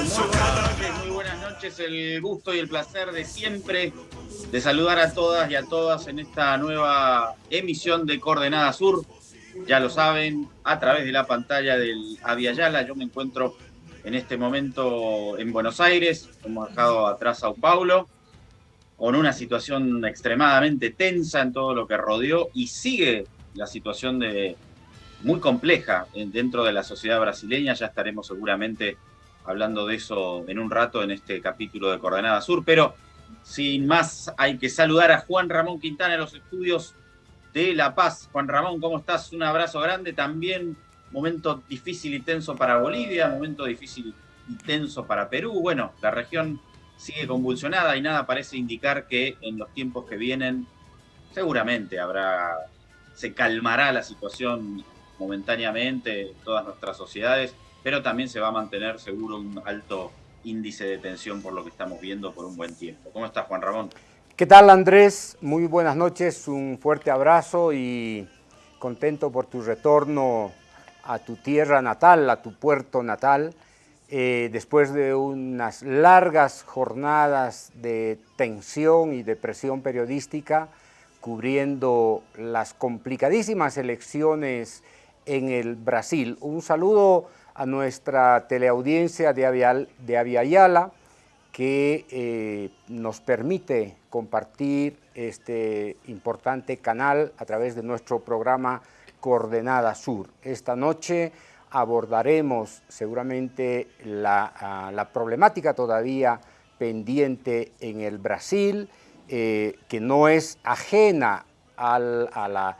Muy buenas noches, el gusto y el placer de siempre de saludar a todas y a todas en esta nueva emisión de Coordenada Sur. Ya lo saben, a través de la pantalla del Aviala, yo me encuentro en este momento en Buenos Aires, hemos dejado atrás Sao Paulo, con una situación extremadamente tensa en todo lo que rodeó y sigue la situación de muy compleja dentro de la sociedad brasileña. Ya estaremos seguramente hablando de eso en un rato en este capítulo de Coordenada Sur, pero sin más hay que saludar a Juan Ramón Quintana en los estudios de La Paz. Juan Ramón, ¿cómo estás? Un abrazo grande. También momento difícil y tenso para Bolivia, momento difícil y tenso para Perú. Bueno, la región sigue convulsionada y nada parece indicar que en los tiempos que vienen seguramente habrá, se calmará la situación momentáneamente en todas nuestras sociedades, pero también se va a mantener seguro un alto índice de tensión por lo que estamos viendo por un buen tiempo. ¿Cómo estás, Juan Ramón? ¿Qué tal, Andrés? Muy buenas noches, un fuerte abrazo y contento por tu retorno a tu tierra natal, a tu puerto natal, eh, después de unas largas jornadas de tensión y de presión periodística, cubriendo las complicadísimas elecciones en el Brasil. Un saludo a nuestra teleaudiencia de, Avial, de que eh, nos permite compartir este importante canal a través de nuestro programa Coordenada Sur. Esta noche abordaremos seguramente la, la problemática todavía pendiente en el Brasil, eh, que no es ajena al, a la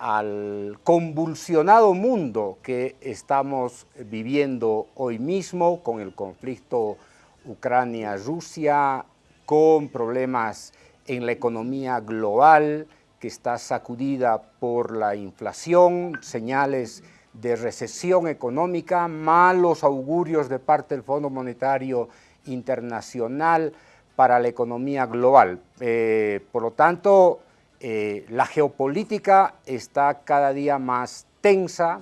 al convulsionado mundo que estamos viviendo hoy mismo con el conflicto Ucrania-Rusia, con problemas en la economía global que está sacudida por la inflación, señales de recesión económica, malos augurios de parte del Fondo Monetario Internacional para la economía global. Eh, por lo tanto, eh, la geopolítica está cada día más tensa,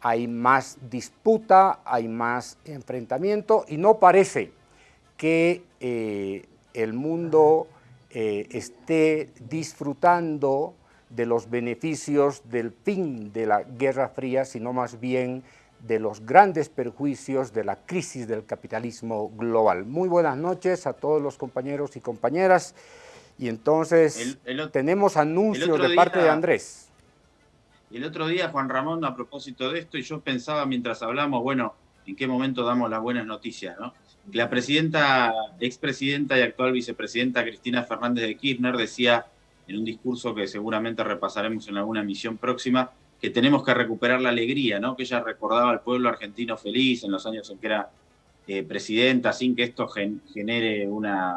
hay más disputa, hay más enfrentamiento y no parece que eh, el mundo eh, esté disfrutando de los beneficios del fin de la Guerra Fría, sino más bien de los grandes perjuicios de la crisis del capitalismo global. Muy buenas noches a todos los compañeros y compañeras. Y entonces tenemos anuncios de parte de Andrés. El otro día, Juan Ramón, a propósito de esto, y yo pensaba mientras hablamos, bueno, en qué momento damos las buenas noticias, ¿no? La presidenta, expresidenta y actual vicepresidenta Cristina Fernández de Kirchner decía en un discurso que seguramente repasaremos en alguna emisión próxima, que tenemos que recuperar la alegría, ¿no? Que ella recordaba al pueblo argentino feliz en los años en que era eh, presidenta, sin que esto genere una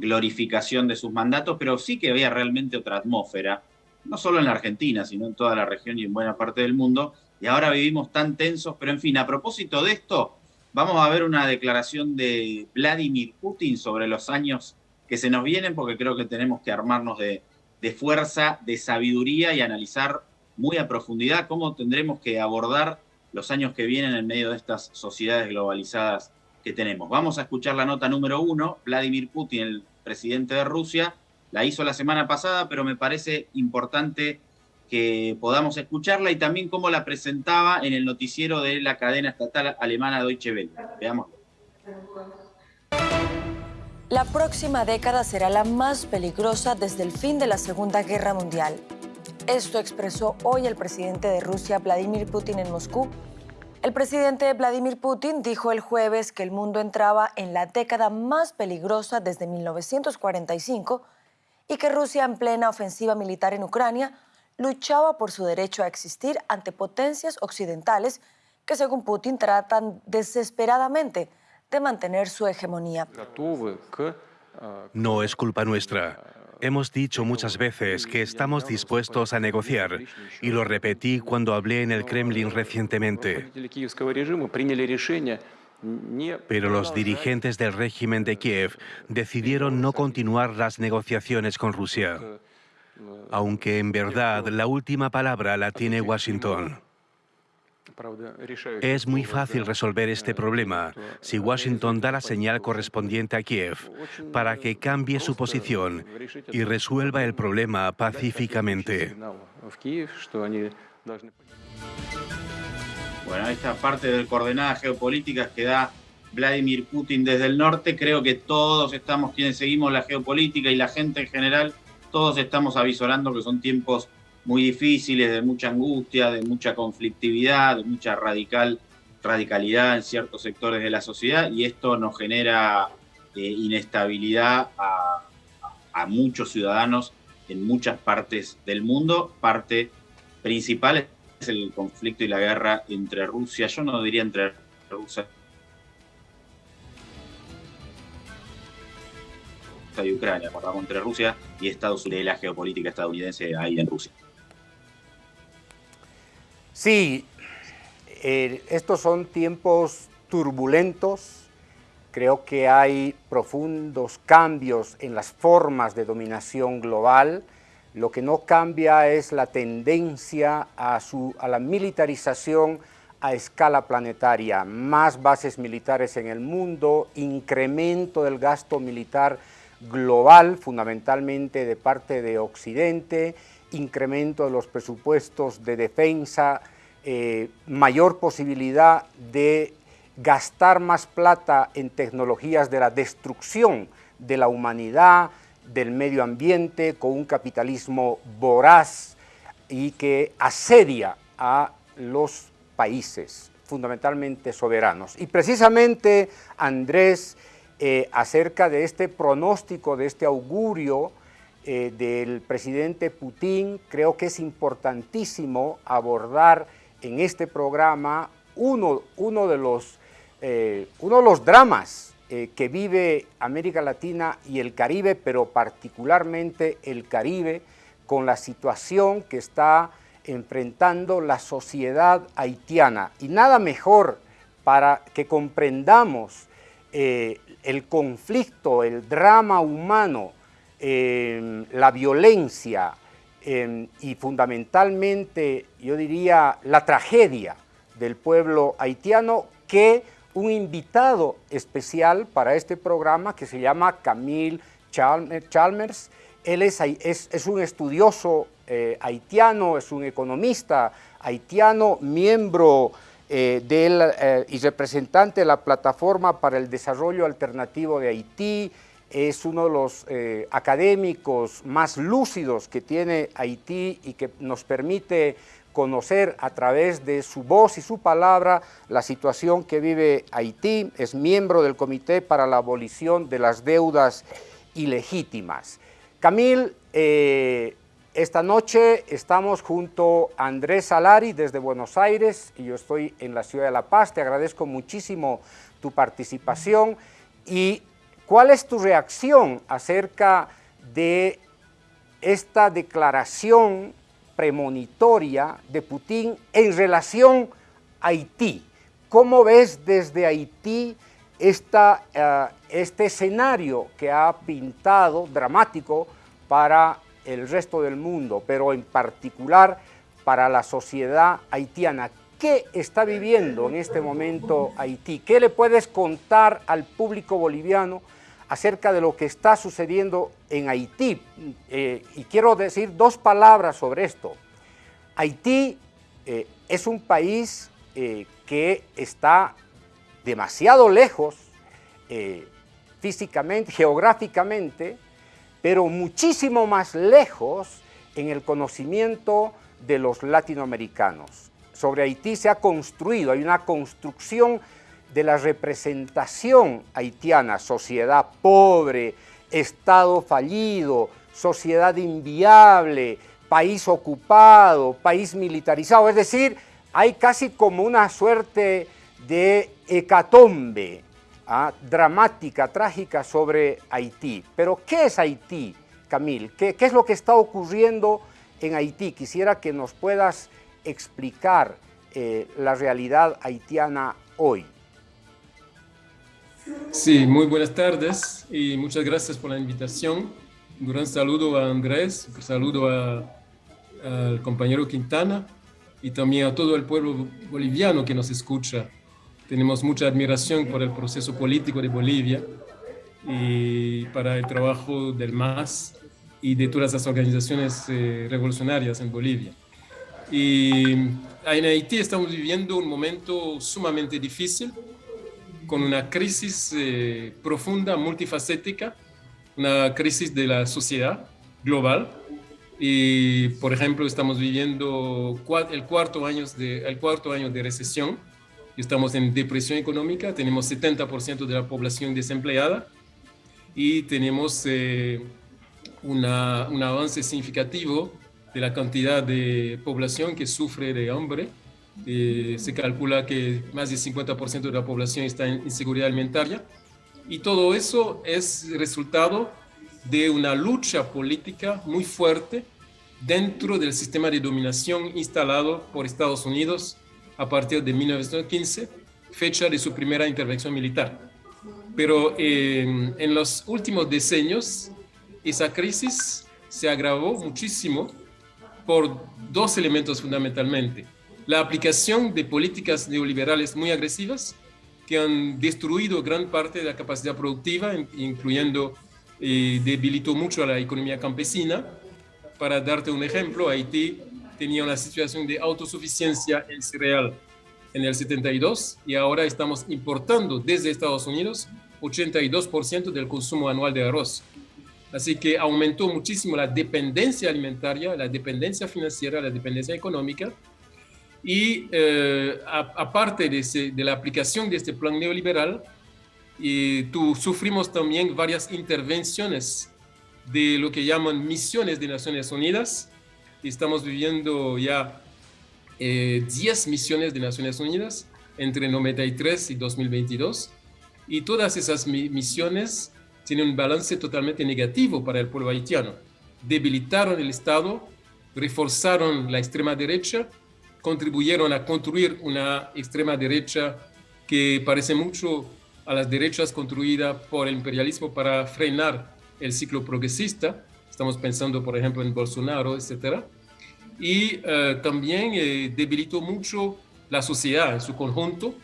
glorificación de sus mandatos, pero sí que había realmente otra atmósfera, no solo en la Argentina, sino en toda la región y en buena parte del mundo, y ahora vivimos tan tensos, pero en fin, a propósito de esto, vamos a ver una declaración de Vladimir Putin sobre los años que se nos vienen, porque creo que tenemos que armarnos de, de fuerza, de sabiduría y analizar muy a profundidad cómo tendremos que abordar los años que vienen en medio de estas sociedades globalizadas que tenemos. Vamos a escuchar la nota número uno, Vladimir Putin, el presidente de Rusia, la hizo la semana pasada, pero me parece importante que podamos escucharla y también cómo la presentaba en el noticiero de la cadena estatal alemana Deutsche Welle. Veámoslo. La próxima década será la más peligrosa desde el fin de la Segunda Guerra Mundial. Esto expresó hoy el presidente de Rusia, Vladimir Putin, en Moscú, el presidente Vladimir Putin dijo el jueves que el mundo entraba en la década más peligrosa desde 1945 y que Rusia en plena ofensiva militar en Ucrania luchaba por su derecho a existir ante potencias occidentales que según Putin tratan desesperadamente de mantener su hegemonía. No es culpa nuestra. Hemos dicho muchas veces que estamos dispuestos a negociar y lo repetí cuando hablé en el Kremlin recientemente. Pero los dirigentes del régimen de Kiev decidieron no continuar las negociaciones con Rusia, aunque en verdad la última palabra la tiene Washington. Es muy fácil resolver este problema si Washington da la señal correspondiente a Kiev para que cambie su posición y resuelva el problema pacíficamente. Bueno, esta parte de coordenadas geopolíticas que da Vladimir Putin desde el norte, creo que todos estamos, quienes seguimos la geopolítica y la gente en general, todos estamos avisorando que son tiempos muy difíciles, de mucha angustia, de mucha conflictividad, de mucha radical, radicalidad en ciertos sectores de la sociedad y esto nos genera eh, inestabilidad a, a, muchos ciudadanos en muchas partes del mundo. Parte principal es el conflicto y la guerra entre Rusia, yo no diría entre Rusia y Ucrania, acordamos entre Rusia y Estados Unidos, la geopolítica estadounidense ahí en Rusia. Sí, eh, estos son tiempos turbulentos. Creo que hay profundos cambios en las formas de dominación global. Lo que no cambia es la tendencia a, su, a la militarización a escala planetaria, más bases militares en el mundo, incremento del gasto militar global, fundamentalmente de parte de Occidente, incremento de los presupuestos de defensa, eh, mayor posibilidad de gastar más plata en tecnologías de la destrucción de la humanidad, del medio ambiente, con un capitalismo voraz y que asedia a los países, fundamentalmente soberanos. Y precisamente, Andrés, eh, acerca de este pronóstico, de este augurio, eh, del presidente Putin, creo que es importantísimo abordar en este programa uno, de, los, eh, uno de los dramas eh, que vive América Latina y el Caribe, pero particularmente el Caribe, con la situación que está enfrentando la sociedad haitiana. Y nada mejor para que comprendamos el conflicto, el drama humano la violencia y fundamentalmente, yo diría, la tragedia del pueblo haitiano que un invitado especial para este programa que se llama Camille Chalmers. Él es, es, un estudioso eh, haitiano, es un economista haitiano, miembro eh, del, eh, y representante de la Plataforma para el Desarrollo Alternativo de Haití, es uno de los eh, académicos más lúcidos que tiene Haití y que nos permite conocer a través de su voz y su palabra la situación que vive Haití, es miembro del Comité para la Abolición de las Deudas Ilegítimas. Camil, eh, esta noche estamos junto a Andrés Salari desde Buenos Aires y yo estoy en la ciudad de La Paz, te agradezco muchísimo tu participación y ¿Cuál es tu reacción acerca de esta declaración premonitoria de Putin en relación a Haití? ¿Cómo ves desde Haití eh, este escenario que ha pintado dramático para el resto del mundo, pero en particular para la sociedad haitiana? ¿Qué está viviendo en este momento Haití? ¿Qué le puedes contar al público boliviano acerca de lo que está sucediendo en Haití. Eh, y quiero decir dos palabras sobre esto. Haití eh, es un país eh, que está demasiado lejos físicamente, geográficamente, pero muchísimo más lejos en el conocimiento de los latinoamericanos. Sobre Haití se ha construido, hay una construcción de la representación haitiana, sociedad pobre, Estado fallido, sociedad inviable, país ocupado, país militarizado, es decir, hay casi como una suerte de hecatombe ¿ah? dramática, trágica sobre Haití. Pero ¿qué es Haití, Camil? ¿Qué, ¿Qué es lo que está ocurriendo en Haití? Quisiera que nos puedas explicar eh, la realidad haitiana hoy. Sí, muy buenas tardes y muchas gracias por la invitación. Un gran saludo a Andrés, un saludo al compañero Quintana y también a todo el pueblo boliviano que nos escucha. Tenemos mucha admiración por el proceso político de Bolivia y para el trabajo del MAS y de todas las organizaciones eh, revolucionarias en Bolivia. Y en Haití estamos viviendo un momento sumamente difícil, con una crisis eh, profunda, multifacética, una crisis de la sociedad global. Y, por ejemplo, estamos viviendo el cuarto año de, el cuarto año de recesión. Estamos en depresión económica, tenemos 70% de la población desempleada y tenemos eh, una, un avance significativo de la cantidad de población que sufre de hambre. Eh, se calcula que más del 50% de la población está en inseguridad alimentaria. Y todo eso es resultado de una lucha política muy fuerte dentro del sistema de dominación instalado por Estados Unidos a partir de 1915, fecha de su primera intervención militar. Pero eh, en los últimos decenios, esa crisis se agravó muchísimo por dos elementos fundamentalmente. La aplicación de políticas neoliberales muy agresivas que han destruido gran parte de la capacidad productiva, incluyendo, eh, debilitó mucho a la economía campesina. Para darte un ejemplo, Haití tenía una situación de autosuficiencia en cereal en el 72 y ahora estamos importando desde Estados Unidos 82% del consumo anual de arroz. Así que aumentó muchísimo la dependencia alimentaria, la dependencia financiera, la dependencia económica. Y eh, aparte de, de, la aplicación de este plan neoliberal, y tú, sufrimos también varias intervenciones de lo que llaman misiones de Naciones Unidas. Estamos viviendo ya 10 eh, misiones de Naciones Unidas entre 93 y 2022. Y todas esas misiones tiene un balance totalmente negativo para el pueblo haitiano. Debilitaron el Estado, reforzaron la extrema derecha, contribuyeron a construir una extrema derecha que parece mucho a las derechas construidas por el imperialismo para frenar el ciclo progresista. Estamos pensando, por ejemplo, en Bolsonaro, etc. Y eh, también eh, debilitó mucho la sociedad en su conjunto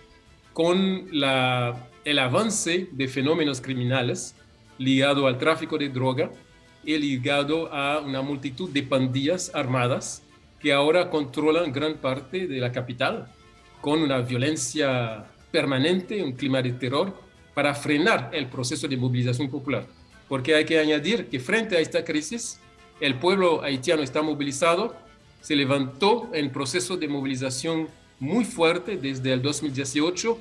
con el avance de fenómenos criminales ligado al tráfico de droga y ligado a una multitud de pandillas armadas que ahora controlan gran parte de la capital con una violencia permanente, un clima de terror para frenar el proceso de movilización popular. Porque hay que añadir que frente a esta crisis, el pueblo haitiano está movilizado, se levantó en proceso de movilización muy fuerte desde el 2018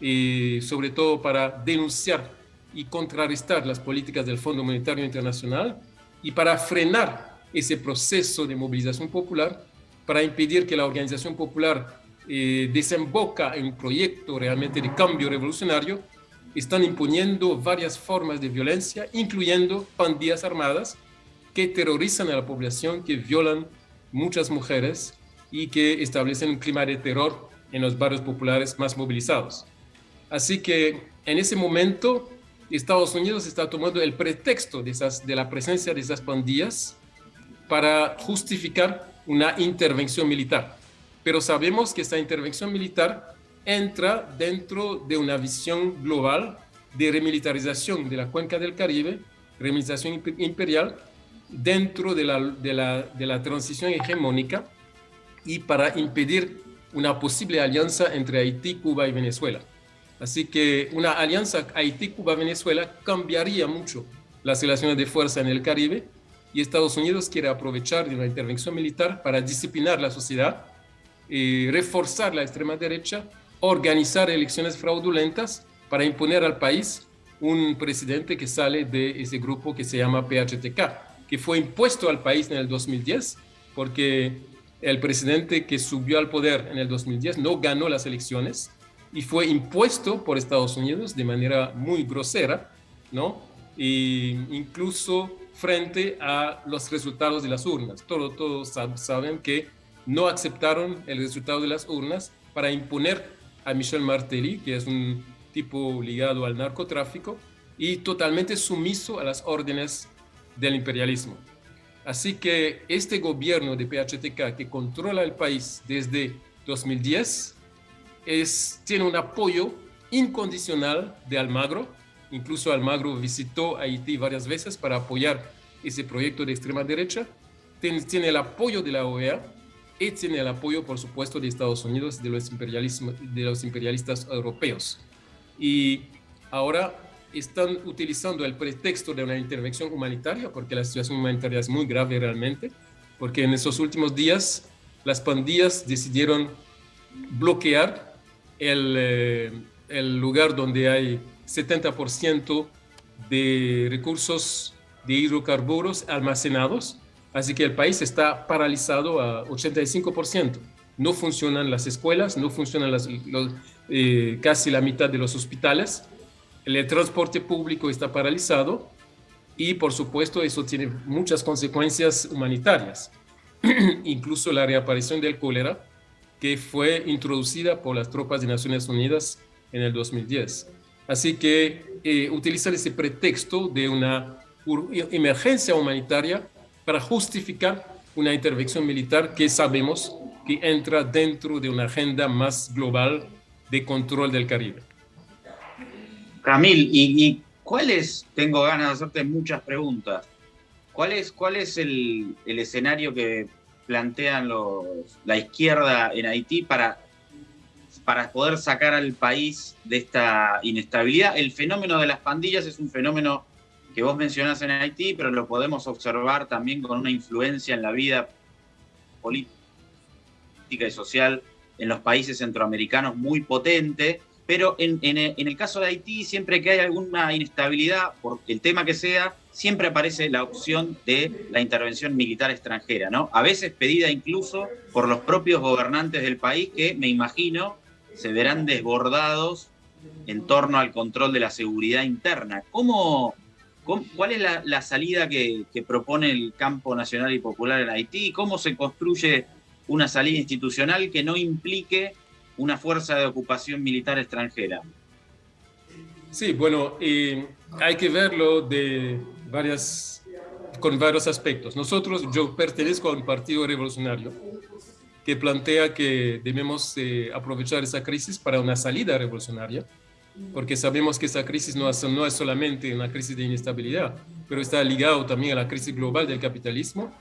y sobre todo para denunciar y contrarrestar las políticas del Fondo Monetario Internacional y para frenar ese proceso de movilización popular, para impedir que la organización popular eh, desemboca en un proyecto realmente de cambio revolucionario, están imponiendo varias formas de violencia, incluyendo pandillas armadas que terrorizan a la población, que violan muchas mujeres y que establecen un clima de terror en los barrios populares más movilizados. Así que en ese momento Estados Unidos está tomando el pretexto de, esas, de la presencia de esas pandillas para justificar una intervención militar. Pero sabemos que esta intervención militar entra dentro de una visión global de remilitarización de la cuenca del Caribe, remilitarización imperial, dentro de la, transición hegemónica y para impedir una posible alianza entre Haití, Cuba y Venezuela. Así que una alianza Haití-Cuba-Venezuela cambiaría mucho las relaciones de fuerza en el Caribe y Estados Unidos quiere aprovechar de una intervención militar para disciplinar la sociedad, y reforzar la extrema derecha, organizar elecciones fraudulentas para imponer al país un presidente que sale de ese grupo que se llama PHTK, que fue impuesto al país en el 2010 porque el presidente que subió al poder en el 2010 no ganó las elecciones y fue impuesto por Estados Unidos de manera muy grosera, ¿no? E incluso frente a los resultados de las urnas. Todos, todos saben que no aceptaron el resultado de las urnas para imponer a Michel Martelly, que es un tipo ligado al narcotráfico y totalmente sumiso a las órdenes del imperialismo. Así que este gobierno de PHTK que controla el país desde 2010 es, tiene un apoyo incondicional de Almagro. Incluso Almagro visitó Haití varias veces para apoyar ese proyecto de extrema derecha. Tiene, tiene el apoyo de la OEA y tiene el apoyo, por supuesto, de Estados Unidos de los, de los imperialistas europeos. Y ahora están utilizando el pretexto de una intervención humanitaria, porque la situación humanitaria es muy grave realmente, porque en esos últimos días las pandillas decidieron bloquear el, eh, el lugar donde hay 70% de recursos de hidrocarburos almacenados, así que el país está paralizado a 85%. No funcionan las escuelas, no funcionan las, eh, casi la mitad de los hospitales, el transporte público está paralizado y por supuesto eso tiene muchas consecuencias humanitarias, incluso la reaparición del cólera que fue introducida por las tropas de Naciones Unidas en el 2010. Así que eh, ese pretexto de una emergencia humanitaria para justificar una intervención militar que sabemos que entra dentro de una agenda más global de control del Caribe. Camil, ¿y, cuál es, tengo ganas de hacerte muchas preguntas, cuál es, cuál es el, escenario que plantean los, la izquierda en Haití para, para poder sacar al país de esta inestabilidad? El fenómeno de las pandillas es un fenómeno que vos mencionás en Haití, pero lo podemos observar también con una influencia en la vida política y social en los países centroamericanos muy potente pero en, el caso de Haití, siempre que hay alguna inestabilidad, por el tema que sea, siempre aparece la opción de la intervención militar extranjera, ¿no? A veces pedida incluso por los propios gobernantes del país que, me imagino, se verán desbordados en torno al control de la seguridad interna. ¿Cómo, cuál es la, salida que, propone el campo nacional y popular en Haití? ¿Cómo se construye una salida institucional que no implique una fuerza de ocupación militar extranjera. Sí, bueno, hay que verlo con varios aspectos. Nosotros, yo pertenezco a un partido revolucionario que plantea que debemos eh, aprovechar esa crisis para una salida revolucionaria, porque sabemos que esa crisis no es, no es solamente una crisis de inestabilidad, pero está ligado también a la crisis global del capitalismo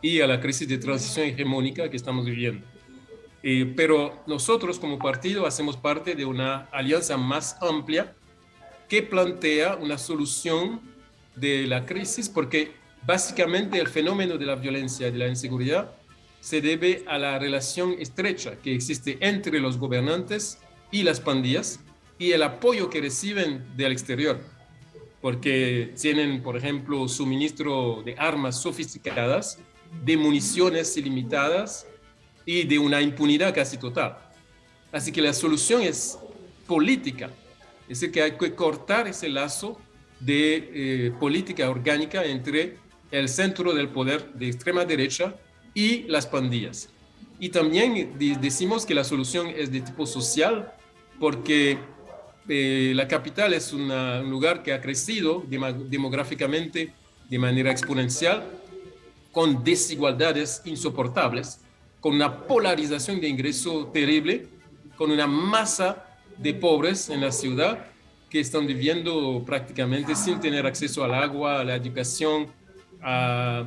y a la crisis de transición hegemónica que estamos viviendo. Eh, pero nosotros como partido hacemos parte de una alianza más amplia que plantea una solución de la crisis porque básicamente el fenómeno de la violencia y de la inseguridad se debe a la relación estrecha que existe entre los gobernantes y las pandillas y el apoyo que reciben del exterior, porque tienen, por ejemplo, suministro de armas sofisticadas, de municiones ilimitadas y de una impunidad casi total. Así que la solución es política, es decir, que hay que cortar ese lazo de eh, política orgánica entre el centro del poder de extrema derecha y las pandillas. Y también decimos que la solución es de tipo social porque eh, la capital es un lugar que ha crecido demográficamente de manera exponencial con desigualdades insoportables con una polarización de ingreso terrible, con una masa de pobres en la ciudad que están viviendo prácticamente sin tener acceso al agua, a la educación, a,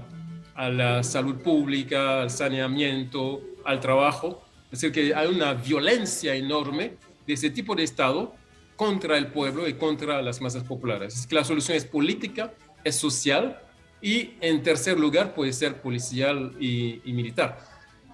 la salud pública, al saneamiento, al trabajo. Es decir, que hay una violencia enorme de ese tipo de Estado contra el pueblo y contra las masas populares. Es que la solución es política, es social y en tercer lugar puede ser policial y militar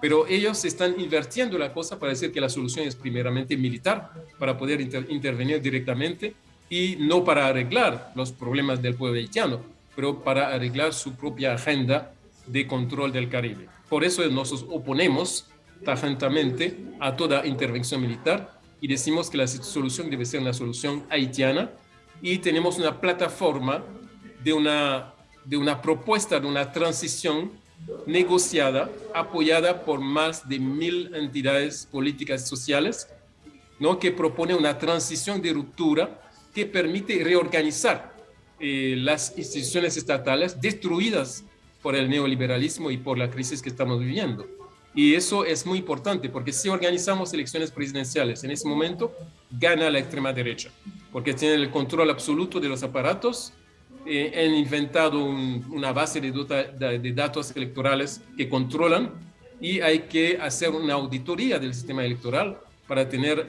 pero ellos están invirtiendo la cosa para decir que la solución es primeramente militar, para poder intervenir directamente y no para arreglar los problemas del pueblo haitiano, pero para arreglar su propia agenda de control del Caribe. Por eso nos oponemos tajantemente a toda intervención militar y decimos que la solución debe ser una solución haitiana y tenemos una plataforma de una, de una propuesta de una transición negociada, apoyada por más de mil entidades políticas sociales, ¿no? que propone una transición de ruptura que permite reorganizar eh, las instituciones estatales destruidas por el neoliberalismo y por la crisis que estamos viviendo. Y eso es muy importante porque si organizamos elecciones presidenciales en ese momento, gana la extrema derecha, porque tienen el control absoluto de los aparatos, eh, han inventado una base de, de, datos electorales que controlan y hay que hacer una auditoría del sistema electoral para tener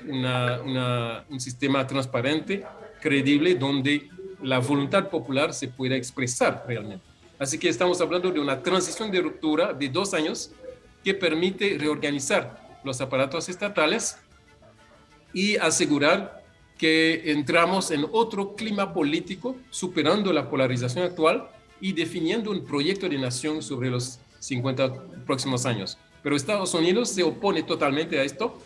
un sistema transparente, creíble, donde la voluntad popular se pueda expresar realmente. Así que estamos hablando de una transición de ruptura de dos años que permite reorganizar los aparatos estatales y asegurar que entramos en otro clima político, superando la polarización actual y definiendo un proyecto de nación sobre los 50 próximos años. Pero Estados Unidos se opone totalmente a esto.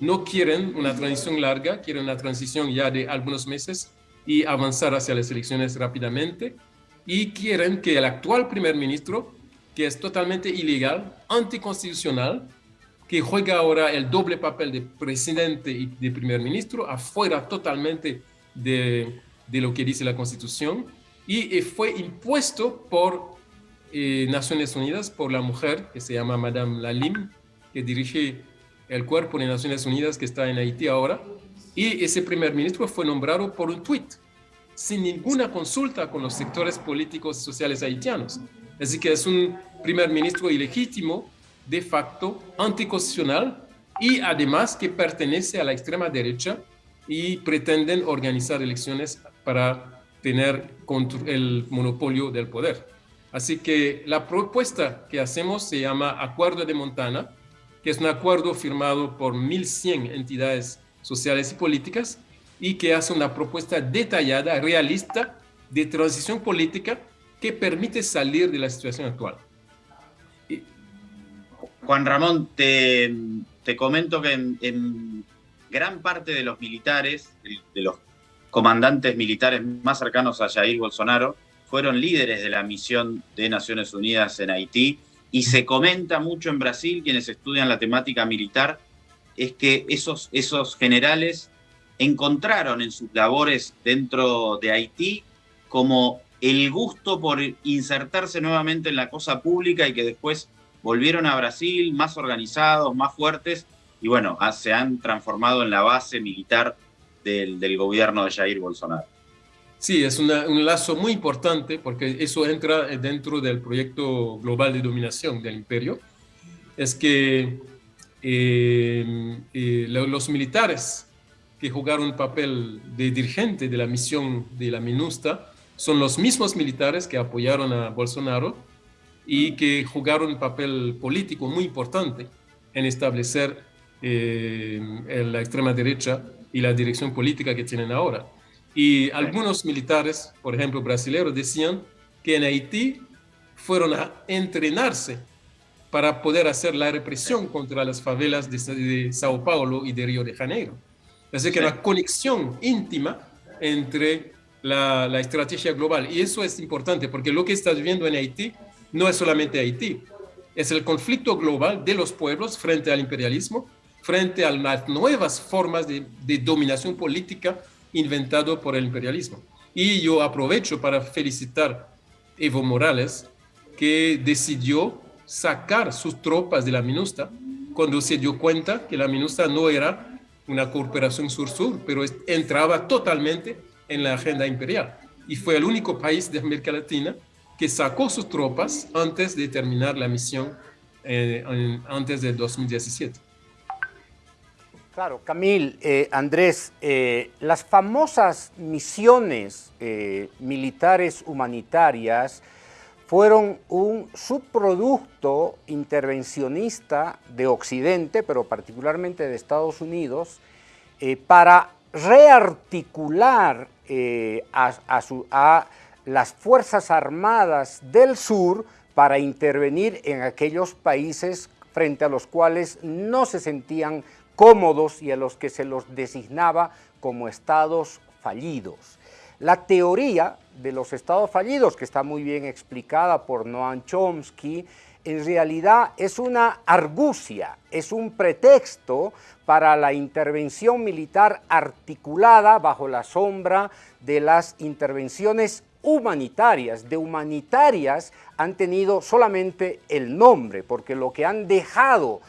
No quieren una transición larga, quieren una transición ya de algunos meses y avanzar hacia las elecciones rápidamente. Y quieren que el actual primer ministro que es totalmente ilegal, anticonstitucional, que juega ahora el doble papel de presidente y de primer ministro, afuera totalmente de, de lo que dice la Constitución, y fue impuesto por eh, Naciones Unidas, por la mujer que se llama Madame Lalim, que dirige el cuerpo de Naciones Unidas que está en Haití ahora, y ese primer ministro fue nombrado por un tuit, sin ninguna consulta con los sectores políticos y sociales haitianos. Así que es un primer ministro ilegítimo, de facto, anticonstitucional y además que pertenece a la extrema derecha y pretenden organizar elecciones para tener el monopolio del poder. Así que la propuesta que hacemos se llama Acuerdo de Montana, que es un acuerdo firmado por 1.100 entidades sociales y políticas y que hace una propuesta detallada, realista, de transición política que permite salir de la situación actual. Juan Ramón, te, comento que en, gran parte de los militares, de los comandantes militares más cercanos a Jair Bolsonaro, fueron líderes de la misión de Naciones Unidas en Haití y se comenta mucho en Brasil, quienes estudian la temática militar, es que esos, esos generales encontraron en sus labores dentro de Haití como el gusto por insertarse nuevamente en la cosa pública y que después volvieron a Brasil más organizados, más fuertes y bueno, ah, se han transformado en la base militar del, gobierno de Jair Bolsonaro. Sí, es un lazo muy importante porque eso entra dentro del proyecto global de dominación del imperio. Es que eh, eh, los militares que jugaron un papel de dirigente de la misión de la MINUSTA son los mismos militares que apoyaron a Bolsonaro y que jugaron un papel político muy importante en establecer eh, la extrema derecha y la dirección política que tienen ahora. Y algunos militares, por ejemplo brasileños, decían que en Haití fueron a entrenarse para poder hacer la represión contra las favelas de, Sao Paulo y de Río de Janeiro. Así que una conexión íntima entre la, estrategia global. Y eso es importante porque lo que estás viendo en Haití no es solamente Haití, es el conflicto global de los pueblos frente al imperialismo, frente a las nuevas formas de, dominación política inventado por el imperialismo. Y yo aprovecho para felicitar Evo Morales, que decidió sacar sus tropas de la MINUSTA cuando se dio cuenta que la MINUSTA no era una cooperación sur-sur, pero entraba totalmente en la agenda imperial. Y fue el único país de América Latina que sacó sus tropas antes de terminar la misión eh, antes de 2017. Claro, Camil, eh, Andrés, eh, las famosas misiones militares humanitarias fueron un subproducto intervencionista de Occidente, pero particularmente de Estados Unidos, para rearticular eh, a, las Fuerzas Armadas del Sur para intervenir en aquellos países frente a los cuales no se sentían cómodos y a los que se los designaba como estados fallidos. La teoría de los estados fallidos, que está muy bien explicada por Noam Chomsky, en realidad es una argucia, es un pretexto para la intervención militar articulada bajo la sombra de las intervenciones humanitarias, de humanitarias han tenido solamente el nombre, porque lo que han dejado,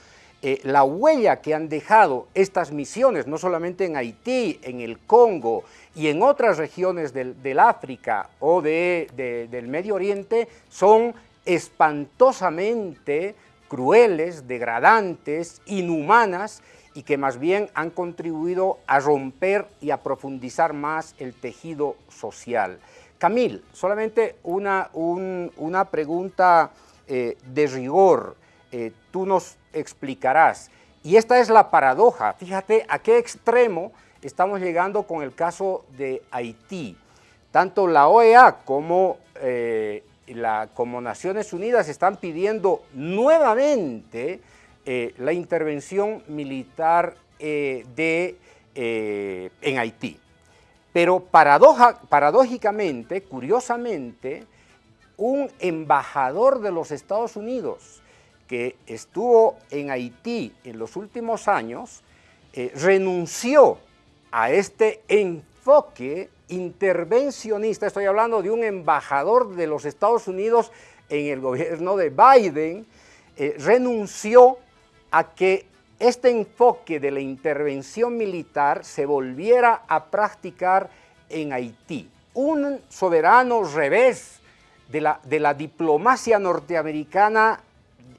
eh, la huella que han dejado estas misiones, no solamente en Haití, en el Congo y en otras regiones del, África o del Medio Oriente, son espantosamente crueles, degradantes, inhumanas y que más bien han contribuido a romper y a profundizar más el tejido social. Camil, solamente una, una pregunta eh, de rigor, eh, tú nos explicarás. Y esta es la paradoja, fíjate a qué extremo estamos llegando con el caso de Haití. Tanto la OEA como eh, la, como Naciones Unidas están pidiendo nuevamente eh, la intervención militar eh, de, en Haití. Pero paradoja, paradójicamente, curiosamente, un embajador de los Estados Unidos que estuvo en Haití en los últimos años, renunció a este enfoque intervencionista, estoy hablando de un embajador de los Estados Unidos en el gobierno de Biden, eh, renunció a que este enfoque de la intervención militar se volviera a practicar en Haití. Un soberano revés de la, de la diplomacia norteamericana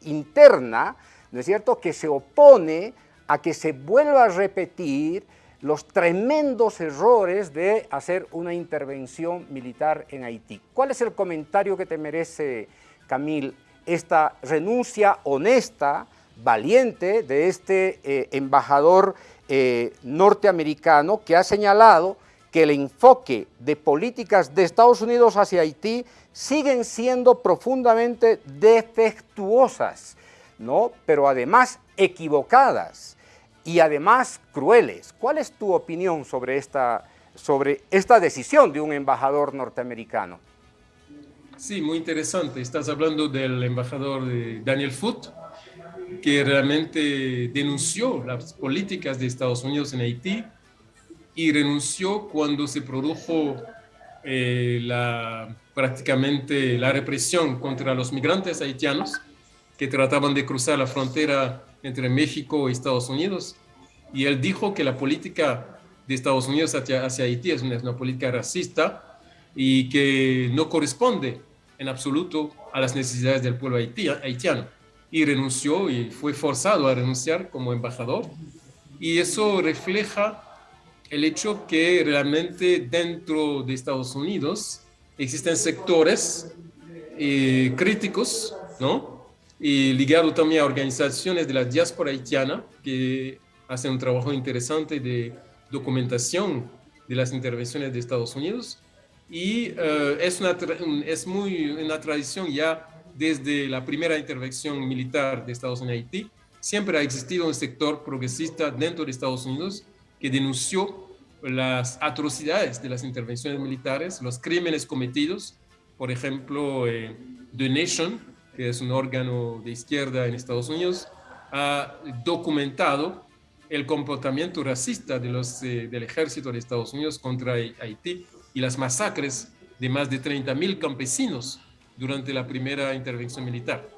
interna, ¿no es cierto?, que se opone a que se vuelva a repetir los tremendos errores de hacer una intervención militar en Haití. ¿Cuál es el comentario que te merece, Camil, esta renuncia honesta, valiente de este eh, embajador eh, norteamericano que ha señalado que el enfoque de políticas de Estados Unidos hacia Haití siguen siendo profundamente defectuosas, ¿no? pero además equivocadas y además crueles. ¿Cuál es tu opinión sobre esta, sobre esta decisión de un embajador norteamericano? Sí, muy interesante. Estás hablando del embajador Daniel Foote, que realmente denunció las políticas de Estados Unidos en Haití y renunció cuando se produjo eh, la, prácticamente la represión contra los migrantes haitianos que trataban de cruzar la frontera entre México y Estados Unidos. Y él dijo que la política de Estados Unidos hacia, Haití es una, política racista y que no corresponde en absoluto a las necesidades del pueblo haitiano. Y renunció y fue forzado a renunciar como embajador. Y eso refleja el hecho que realmente dentro de Estados Unidos existen sectores eh, críticos, ¿no? y ligado también a organizaciones de la diáspora haitiana que hacen un trabajo interesante de documentación de las intervenciones de Estados Unidos y eh, es, una, es muy una tradición ya desde la primera intervención militar de Estados Unidos. Siempre ha existido un sector progresista dentro de Estados Unidos que denunció las atrocidades de las intervenciones militares, los crímenes cometidos, por ejemplo, eh, The Nation, que es un órgano de izquierda en Estados Unidos, ha documentado el comportamiento racista de los, eh, del ejército de Estados Unidos contra Haití y las masacres de más de 30.000 campesinos durante la primera intervención militar.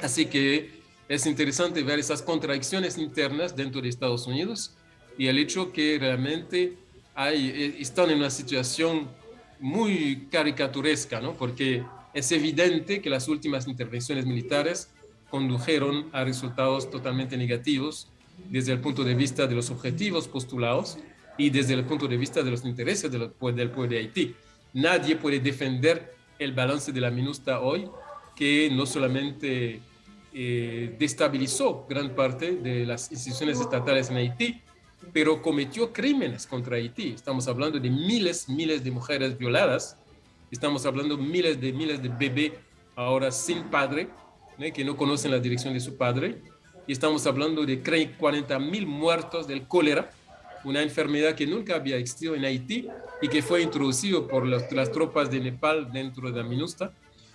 Así que es interesante ver esas contradicciones internas dentro de Estados Unidos y el hecho que realmente hay, eh, están en una situación muy caricaturesca, ¿no? porque es evidente que las últimas intervenciones militares condujeron a resultados totalmente negativos desde el punto de vista de los objetivos postulados y desde el punto de vista de los intereses del pueblo de Haití. Nadie puede defender el balance de la MINUSTA hoy, que no solamente eh, destabilizó gran parte de las instituciones estatales en Haití, pero cometió crímenes contra Haití. Estamos hablando de miles, miles de mujeres violadas, Estamos hablando miles de miles de bebés ahora sin padre, que no conocen la dirección de su padre. Y estamos hablando de 40 mil muertos del cólera, una enfermedad que nunca había existido en Haití y que fue introducido por las, tropas de Nepal dentro de la MINUSTA.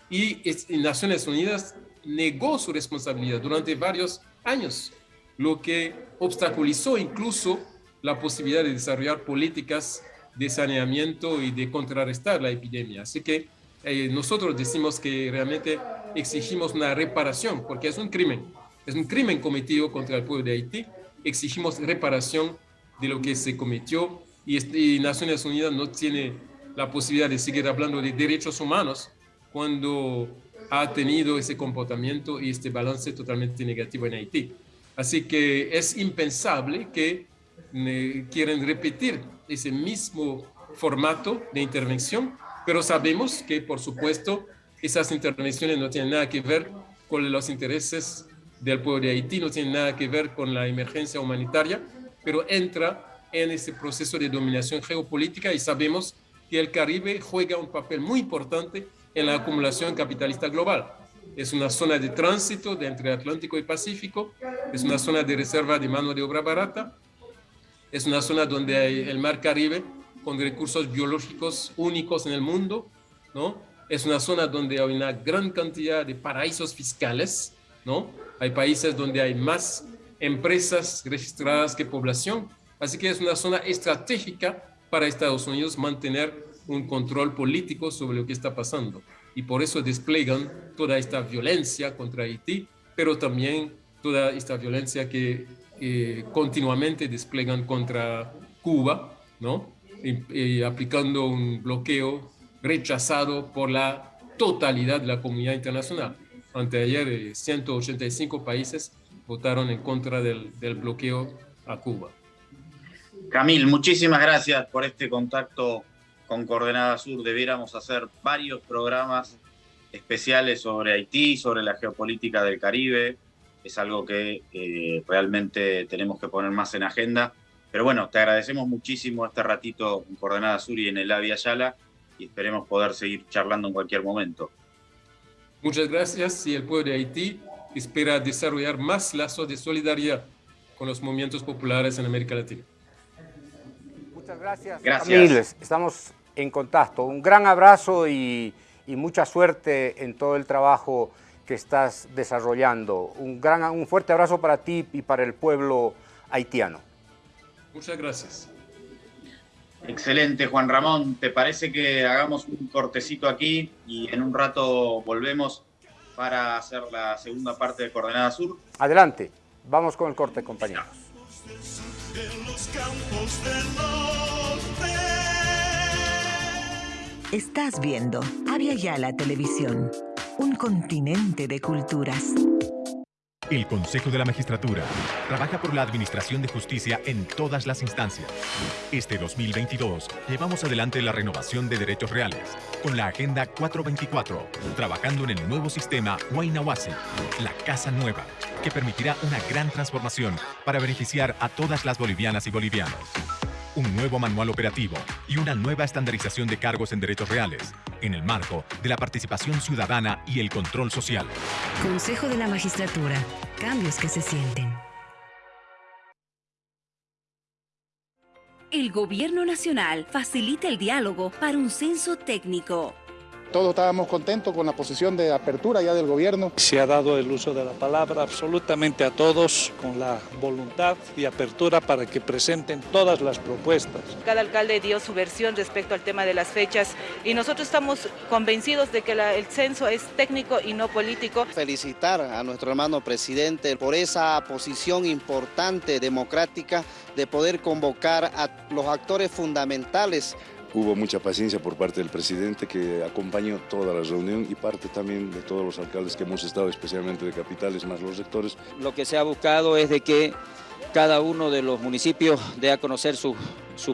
Y, y Naciones Unidas negó su responsabilidad durante varios años, lo que obstaculizó incluso la posibilidad de desarrollar políticas de saneamiento y de contrarrestar la epidemia. Así que eh, nosotros decimos que realmente exigimos una reparación, porque es un crimen, es un crimen cometido contra el pueblo de Haití, exigimos reparación de lo que se cometió y, este, Naciones Unidas no tiene la posibilidad de seguir hablando de derechos humanos cuando ha tenido ese comportamiento y este balance totalmente negativo en Haití. Así que es impensable que eh, quieran repetir ese mismo formato de intervención, pero sabemos que, por supuesto, esas intervenciones no tienen nada que ver con los intereses del pueblo de Haití, no tienen nada que ver con la emergencia humanitaria, pero entra en ese proceso de dominación geopolítica y sabemos que el Caribe juega un papel muy importante en la acumulación capitalista global. Es una zona de tránsito entre Atlántico y Pacífico, es una zona de reserva de mano de obra barata, es una zona donde hay el mar Caribe con recursos biológicos únicos en el mundo, ¿no? Es una zona donde hay una gran cantidad de paraísos fiscales, ¿no? Hay países donde hay más empresas registradas que población, así que es una zona estratégica para Estados Unidos mantener un control político sobre lo que está pasando. Y por eso despliegan toda esta violencia contra Haití, pero también toda esta violencia que eh, continuamente despliegan contra Cuba, ¿no? Aplicando un bloqueo rechazado por la totalidad de la comunidad internacional. Anteayer, 185 eh, países votaron en contra del, del bloqueo a Cuba. Camil, muchísimas gracias por este contacto con Coordenada Sur. Debiéramos hacer varios programas especiales sobre Haití, sobre la geopolítica del Caribe. Es algo que eh, realmente tenemos que poner más en agenda. Pero bueno, te agradecemos muchísimo este ratito en Coordenada Sur y en el Avia Yala y esperemos poder seguir charlando en cualquier momento. Muchas gracias y el pueblo de Haití espera desarrollar más lazos de solidaridad con los movimientos populares en América Latina. Muchas gracias. Gracias. Estamos en contacto. Un gran abrazo y, mucha suerte en todo el trabajo que estás desarrollando. Un, gran, un fuerte abrazo para ti y para el pueblo haitiano. Muchas gracias. Excelente, Juan Ramón. ¿Te parece que hagamos un cortecito aquí y en un rato volvemos para hacer la segunda parte de Coordenada Sur? Adelante, vamos con el corte, compañeros. Estás viendo Avia Yala Televisión, un continente de culturas. El Consejo de la Magistratura trabaja por la administración de justicia en todas las instancias. Este 2022 llevamos adelante la renovación de derechos reales con la Agenda 424, trabajando en el nuevo sistema Huaynawase, la Casa Nueva, que permitirá una gran transformación para beneficiar a todas las bolivianas y bolivianos un nuevo manual operativo y una nueva estandarización de cargos en derechos reales, en el marco de la participación ciudadana y el control social. Consejo de la Magistratura. Cambios que se sienten. El Gobierno Nacional facilita el diálogo para un censo técnico. Todos estábamos contentos con la posición de apertura ya del gobierno. Se ha dado el uso de la palabra absolutamente a todos con la voluntad y apertura para que presenten todas las propuestas. Cada alcalde dio su versión respecto al tema de las fechas y nosotros estamos convencidos de que el censo es técnico y no político. Felicitar a nuestro hermano presidente por esa posición importante, democrática, de poder convocar a los actores fundamentales Hubo mucha paciencia por parte del presidente que acompañó toda la reunión y parte también de todos los alcaldes que hemos estado, especialmente de capitales, más los sectores. Lo que se ha buscado es de que cada uno de los municipios dé a conocer sus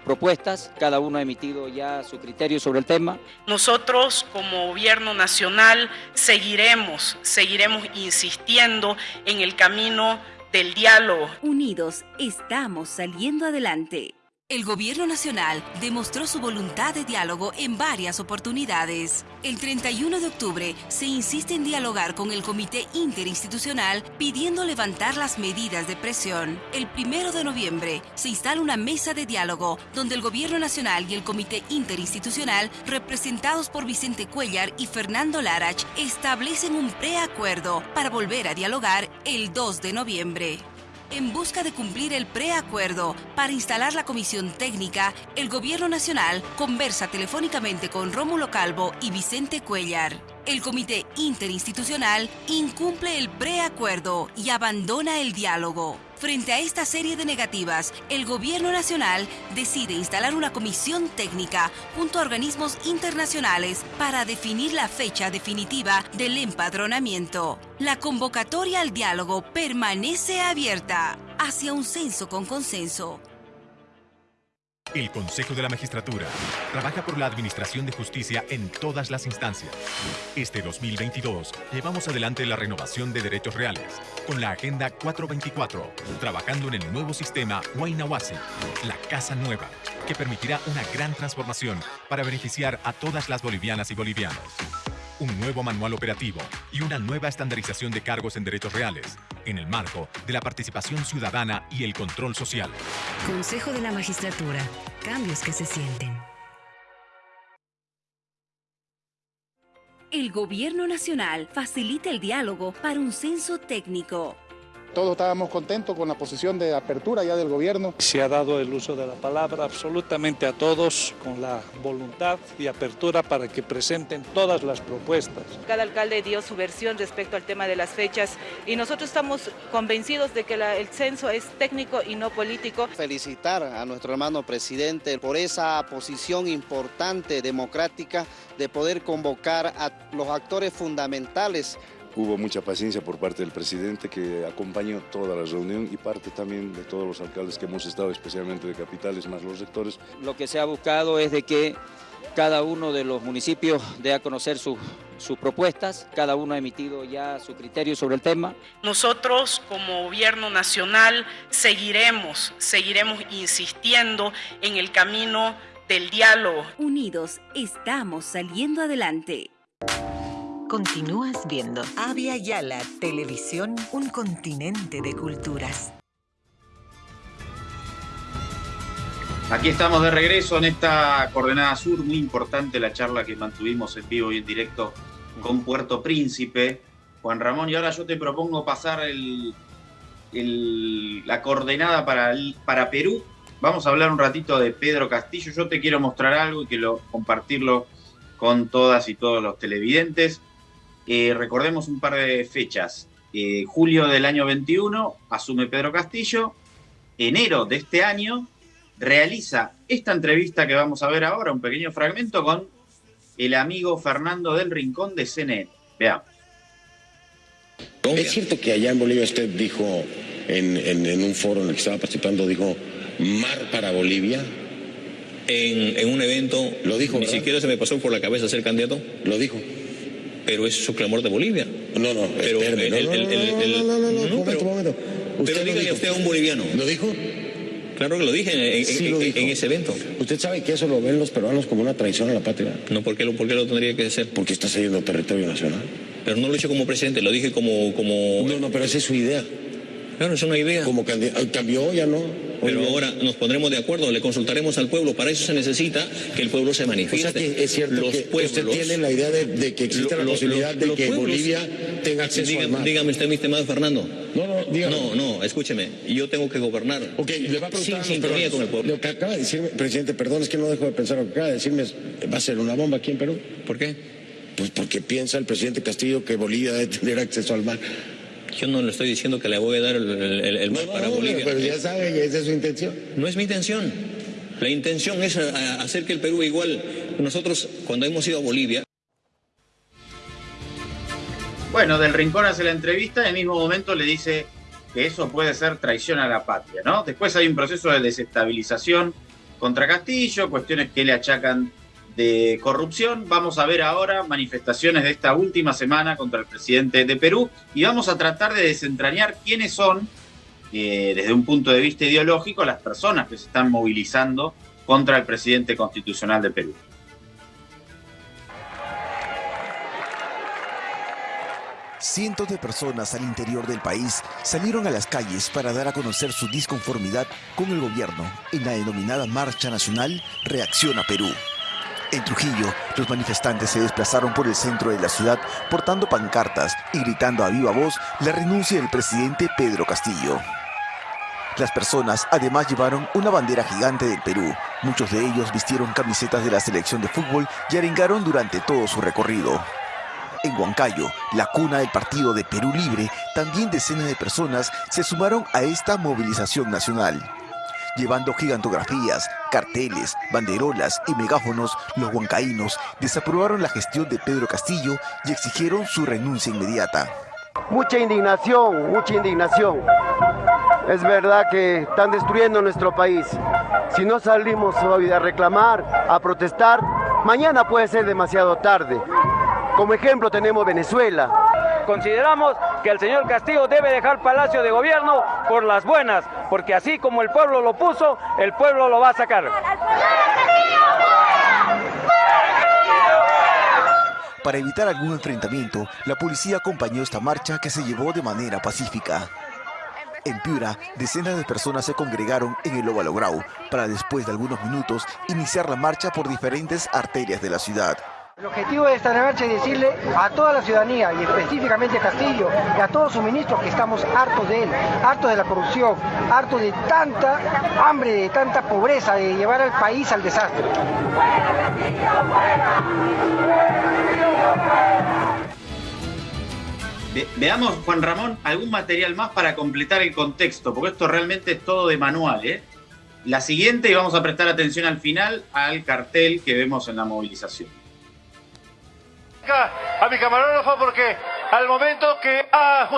propuestas, cada uno ha emitido ya su criterio sobre el tema. Nosotros como gobierno nacional seguiremos, seguiremos insistiendo en el camino del diálogo. Unidos estamos saliendo adelante. El Gobierno Nacional demostró su voluntad de diálogo en varias oportunidades. El 31 de octubre se insiste en dialogar con el Comité Interinstitucional pidiendo levantar las medidas de presión. El 1 de noviembre se instala una mesa de diálogo donde el Gobierno Nacional y el Comité Interinstitucional, representados por Vicente Cuellar y Fernando Larach, establecen un preacuerdo para volver a dialogar el 2 de noviembre. En busca de cumplir el preacuerdo para instalar la comisión técnica, el Gobierno Nacional conversa telefónicamente con Rómulo Calvo y Vicente Cuellar. El Comité Interinstitucional incumple el preacuerdo y abandona el diálogo. Frente a esta serie de negativas, el Gobierno Nacional decide instalar una comisión técnica junto a organismos internacionales para definir la fecha definitiva del empadronamiento. La convocatoria al diálogo permanece abierta hacia un censo con consenso. El Consejo de la Magistratura trabaja por la administración de justicia en todas las instancias. Este 2022 llevamos adelante la renovación de derechos reales con la Agenda 424, trabajando en el nuevo sistema Huaynawase, la Casa Nueva, que permitirá una gran transformación para beneficiar a todas las bolivianas y bolivianos un nuevo manual operativo y una nueva estandarización de cargos en derechos reales, en el marco de la participación ciudadana y el control social. Consejo de la Magistratura. Cambios que se sienten. El Gobierno Nacional facilita el diálogo para un censo técnico. Todos estábamos contentos con la posición de apertura ya del gobierno. Se ha dado el uso de la palabra absolutamente a todos con la voluntad y apertura para que presenten todas las propuestas. Cada alcalde dio su versión respecto al tema de las fechas y nosotros estamos convencidos de que el censo es técnico y no político. Felicitar a nuestro hermano presidente por esa posición importante, democrática, de poder convocar a los actores fundamentales Hubo mucha paciencia por parte del presidente que acompañó toda la reunión y parte también de todos los alcaldes que hemos estado, especialmente de capitales, más los sectores. Lo que se ha buscado es de que cada uno de los municipios dé a conocer sus propuestas, cada uno ha emitido ya su criterio sobre el tema. Nosotros como gobierno nacional seguiremos, seguiremos insistiendo en el camino del diálogo. Unidos estamos saliendo adelante. Continúas viendo Avia Yala Televisión, un continente de culturas. Aquí estamos de regreso en esta coordenada sur, muy importante la charla que mantuvimos en vivo y en directo con Puerto Príncipe, Juan Ramón, y ahora yo te propongo pasar la coordenada para, para Perú. Vamos a hablar un ratito de Pedro Castillo, yo te quiero mostrar algo y quiero compartirlo con todas y todos los televidentes. Eh, recordemos un par de fechas. Eh, julio del año 21 asume Pedro Castillo. Enero de este año realiza esta entrevista que vamos a ver ahora, un pequeño fragmento con el amigo Fernando del Rincón de CNN. Veamos. Es cierto que allá en Bolivia usted dijo, en, un foro en el que estaba participando, dijo, mar para Bolivia. En, un evento, lo dijo. Ni siquiera se me pasó por la cabeza ser candidato. Lo dijo pero es su clamor de Bolivia. No, no, pero el, el, no, no, no, no, no, no, momento, momento. Pero dígale usted a un boliviano. ¿Lo dijo? Claro que lo dije en, sí, lo dijo. en, ese evento. ¿Usted sabe que eso lo ven los peruanos como una traición a la patria? No, ¿por qué lo, por qué lo tendría que hacer? Porque está cediendo territorio nacional. Pero no lo hice como presidente, lo dije como... como... No, no, pero esa es su idea. Claro, es una idea. Como cambió, ya no. Pero ahora nos pondremos de acuerdo, le consultaremos al pueblo. Para eso se necesita que el pueblo se manifieste. O sea que es cierto los que pueblos, usted tiene la idea de, que existe la posibilidad de que Bolivia tenga acceso dígame, al mar. Dígame usted, mi estimado Fernando. No, no, dígame. No, no, escúcheme. Yo tengo que gobernar. Ok, le va a preguntar sin sintonía con el pueblo. Lo que acaba de decirme, presidente, perdón, es que no dejo de pensar lo que acaba de decirme. ¿Va a ser una bomba aquí en Perú? ¿Por qué? Pues porque piensa el presidente Castillo que Bolivia debe tener acceso al mar. Yo no le estoy diciendo que le voy a dar el, el, el mar no, para no, Bolivia. Pero ya sabe, esa es su intención. No es mi intención. La intención es hacer que el Perú igual. Nosotros, cuando hemos ido a Bolivia. Bueno, del Rincón hace la entrevista, en el mismo momento le dice que eso puede ser traición a la patria, ¿no? Después hay un proceso de desestabilización contra Castillo, cuestiones que le achacan de corrupción. Vamos a ver ahora manifestaciones de esta última semana contra el presidente de Perú y vamos a tratar de desentrañar quiénes son, eh, desde un punto de vista ideológico, las personas que se están movilizando contra el presidente constitucional de Perú. Cientos de personas al interior del país salieron a las calles para dar a conocer su disconformidad con el gobierno en la denominada Marcha Nacional Reacción a Perú. En Trujillo, los manifestantes se desplazaron por el centro de la ciudad portando pancartas y gritando a viva voz la renuncia del presidente Pedro Castillo. Las personas además llevaron una bandera gigante del Perú. Muchos de ellos vistieron camisetas de la selección de fútbol y arengaron durante todo su recorrido. En Huancayo, la cuna del partido de Perú Libre, también decenas de personas se sumaron a esta movilización nacional. Llevando gigantografías, carteles, banderolas y megáfonos, los huancaínos desaprobaron la gestión de Pedro Castillo y exigieron su renuncia inmediata. Mucha indignación, mucha indignación. Es verdad que están destruyendo nuestro país. Si no salimos hoy a reclamar, a protestar, mañana puede ser demasiado tarde. Como ejemplo tenemos Venezuela. Consideramos que el señor Castillo debe dejar Palacio de Gobierno por las buenas, porque así como el pueblo lo puso, el pueblo lo va a sacar. Para evitar algún enfrentamiento, la policía acompañó esta marcha que se llevó de manera pacífica. En Piura, decenas de personas se congregaron en el Óvalo Grau para después de algunos minutos iniciar la marcha por diferentes arterias de la ciudad. El objetivo de esta marcha es decirle a toda la ciudadanía y específicamente a Castillo y a todos sus ministros que estamos hartos de él, hartos de la corrupción, hartos de tanta hambre, de tanta pobreza, de llevar al país al desastre. Ve- veamos, Juan Ramón, algún material más para completar el contexto, porque esto realmente es todo de manual. ¿eh? La siguiente, y vamos a prestar atención al final, al cartel que vemos en la movilización. A mi camarógrafo porque al momento que ha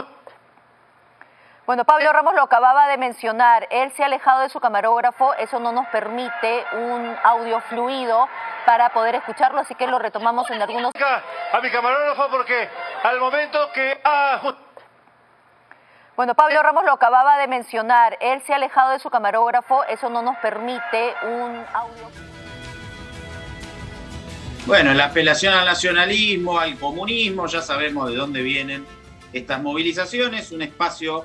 Bueno, Pablo Ramos lo acababa de mencionar, él se ha alejado de su camarógrafo, eso no nos permite un audio fluido para poder escucharlo, así que lo retomamos en algunos... a mi camarógrafo porque al momento que ha Bueno, Pablo Ramos lo acababa de mencionar, él se ha alejado de su camarógrafo, eso no nos permite un audio... Bueno, la apelación al nacionalismo, al comunismo, ya sabemos de dónde vienen estas movilizaciones, un espacio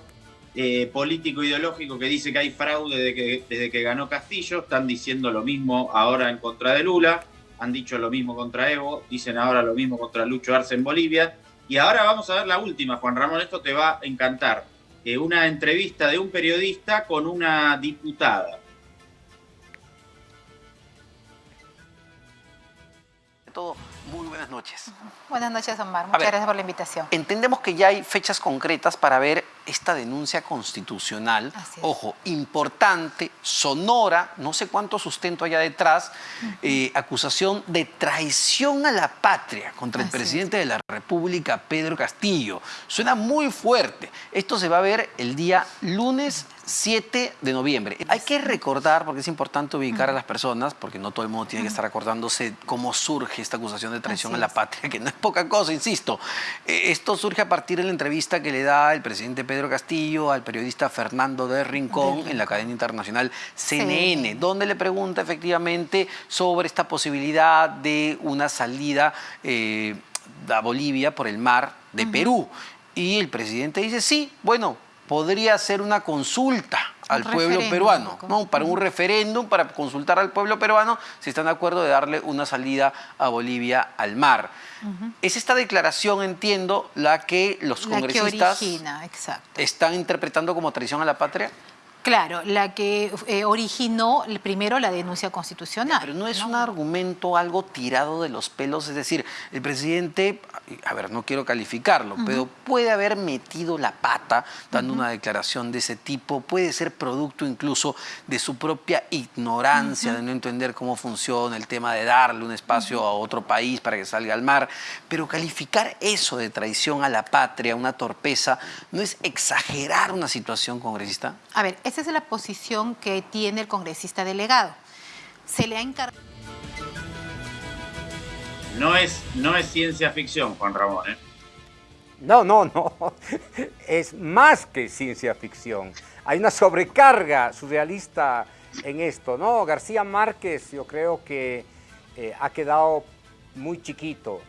eh, político ideológico que dice que hay fraude desde que ganó Castillo, están diciendo lo mismo ahora en contra de Lula, han dicho lo mismo contra Evo, dicen ahora lo mismo contra Lucho Arce en Bolivia, y ahora vamos a ver la última, Juan Ramón, esto te va a encantar, Eh, una entrevista de un periodista con una diputada. Todo, muy buenas noches. Buenas noches, Omar. Muchas ver. gracias por la invitación. Entendemos que ya hay fechas concretas para ver esta denuncia constitucional. Así es. Ojo, importante, sonora, no sé cuánto sustento haya detrás, eh, acusación de traición a la patria contra el es. presidente de la República, Pedro Castillo. Suena muy fuerte. Esto se va a ver el día lunes 7 de noviembre. Hay que recordar, porque es importante ubicar a las personas, porque no todo el mundo tiene que estar acordándose cómo surge esta acusación de traición Así a la es. patria, que no es poca cosa, insisto. Eh, Esto surge a partir de la entrevista que le da el presidente Pedro Castillo al periodista Fernando de Rincón en la cadena internacional CNN, Sí. donde le pregunta efectivamente sobre esta posibilidad de una salida eh, a Bolivia por el mar de Perú. Y el presidente dice, sí, bueno, podría ser una consulta al pueblo peruano, ¿no? para un referéndum, para consultar al pueblo peruano si están de acuerdo de darle una salida a Bolivia al mar. Es esta declaración, entiendo, la que los La que congresistas origina, están interpretando como traición a la patria. Claro, la que eh, originó primero la denuncia constitucional. Pero no es un argumento algo tirado de los pelos, es decir, el presidente, a ver, no quiero calificarlo, pero puede haber metido la pata dando una declaración de ese tipo, puede ser producto incluso de su propia ignorancia, de no entender cómo funciona el tema de darle un espacio a otro país para que salga al mar, pero calificar eso de traición a la patria, una torpeza, ¿no es exagerar una situación congresista? A ver, esa es la posición que tiene el congresista delegado. Se le ha encargado. No es, no es ciencia ficción, Juan Ramón. ¿eh? No, no, no. Es más que ciencia ficción. Hay una sobrecarga surrealista en esto, ¿no? García Márquez, yo creo que eh, ha quedado muy chiquito,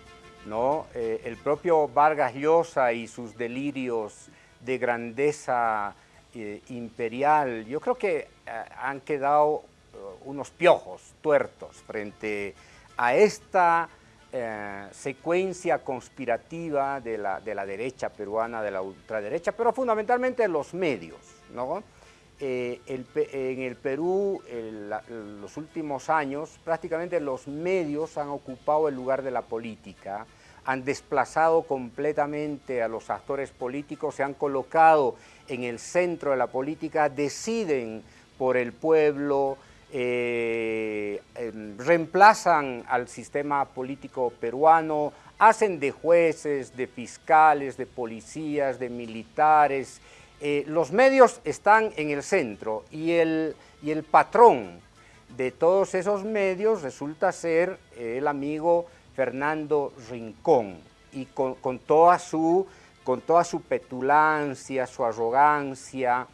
¿no? Eh, el propio Vargas Llosa y sus delirios de grandeza eh, imperial, yo creo que eh, han quedado eh, unos piojos tuertos frente a esta secuencia conspirativa de la, de la derecha peruana, de la ultraderecha, pero fundamentalmente los medios, ¿no? en el Perú, en los últimos años, prácticamente los medios han ocupado el lugar de la política, han desplazado completamente a los actores políticos, se han colocado en el centro de la política, deciden por el pueblo, eh, em, reemplazan al sistema político peruano, hacen de jueces, de fiscales, de policías, de militares. Eh, los medios están en el centro y el, y el patrón de todos esos medios resulta ser el amigo Fernando Rincón y con, toda, su, con toda su petulancia, su arrogancia,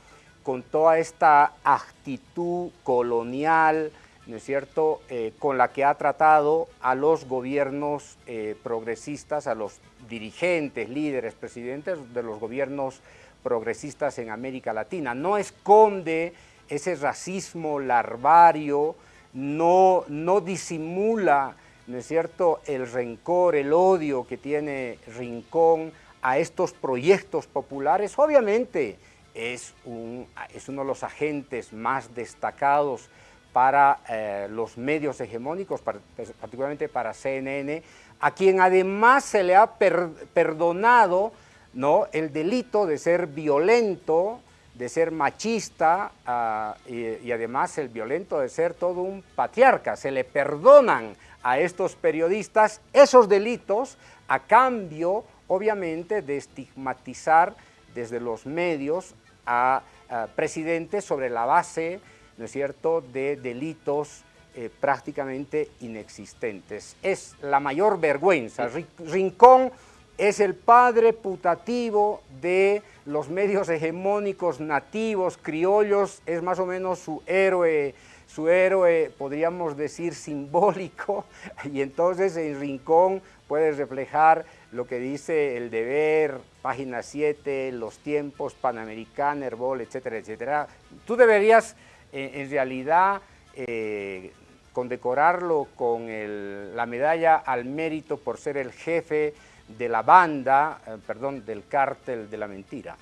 con toda esta actitud colonial, ¿no es cierto?, eh, con la que ha tratado a los gobiernos eh, progresistas, a los dirigentes, líderes, presidentes de los gobiernos progresistas en América Latina. No esconde ese racismo larvario, no, no disimula, ¿no es cierto?, el rencor, el odio que tiene Rincón a estos proyectos populares. Obviamente, es, un, es uno de los agentes más destacados para eh, los medios hegemónicos, particularmente para CNN, a quien además se le ha perdonado ¿no? el delito de ser violento, de ser machista ah, y, además el violento de ser todo un patriarca. Se le perdonan a estos periodistas esos delitos a cambio, obviamente, de estigmatizar desde los medios a, presidentes sobre la base, ¿no es cierto?, de delitos eh, prácticamente inexistentes. Es la mayor vergüenza. Rincón es el padre putativo de los medios hegemónicos nativos, criollos, es más o menos su héroe, su héroe, podríamos decir, simbólico, y entonces en Rincón puede reflejar lo que dice el deber, página 7, los tiempos, Panamericana, Herbol, etcétera, etcétera. Tú deberías, eh, en realidad, eh, condecorarlo con la medalla al mérito por ser el jefe de la banda, eh, perdón, del cártel de la mentira.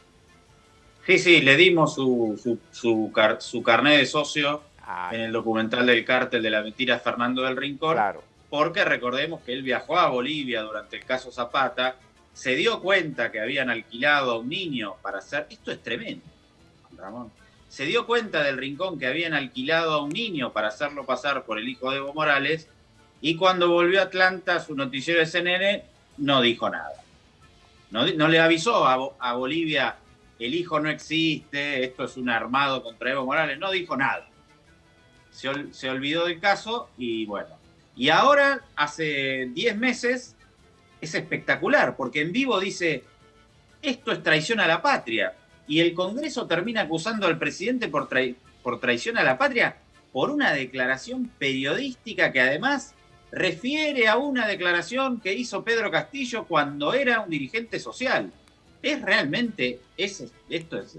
Sí, sí, le dimos su, su, su, carnet de socio ah. en el documental del cártel de la mentira Fernando del Rincón. Claro porque recordemos que él viajó a Bolivia durante el caso Zapata, se dio cuenta que habían alquilado a un niño para hacer, esto es tremendo, Ramón, se dio cuenta del rincón que habían alquilado a un niño para hacerlo pasar por el hijo de Evo Morales, y cuando volvió a Atlanta, su noticiero de CNN no dijo nada. No, le avisó a, Bolivia, el hijo no existe, esto es un armado contra Evo Morales, no dijo nada. Se olvidó del caso y bueno, y ahora, hace 10 meses, es espectacular, porque en vivo dice, esto es traición a la patria. Y el Congreso termina acusando al presidente por, por traición a la patria por una declaración periodística que además refiere a una declaración que hizo Pedro Castillo cuando era un dirigente social. Es realmente, es, esto es,